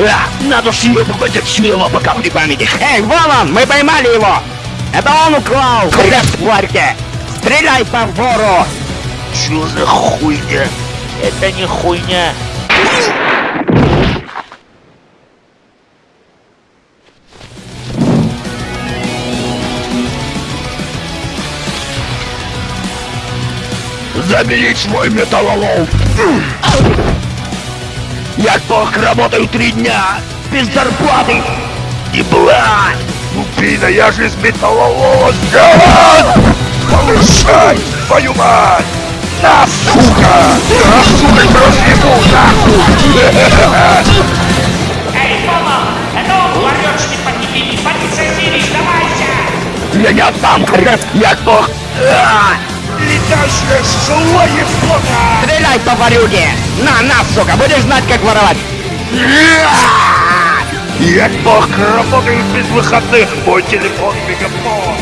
А, надо съебывать отсюда, пока при памяти. Эй, вон он, мы поймали его! Это он украл в Флорике! Стреляй по вору! Чё за хуйня? Это не хуйня. Забери свой металлолом! Я только работаю три дня, без зарплаты! И блядь! Пина, я же из металлолома сделан! Повышай, твою мать! На, сука! На, сука, разъебу, нахуй! Эй, Тома! Это что подними! Полиция здесь, давайте! Я не отдам хрен, я только... А! Летающая зло ебота! Стреляй по ворюге! На, на, сука, будешь знать, как воровать! Я только работаю без выходных, мой телефон мегафон.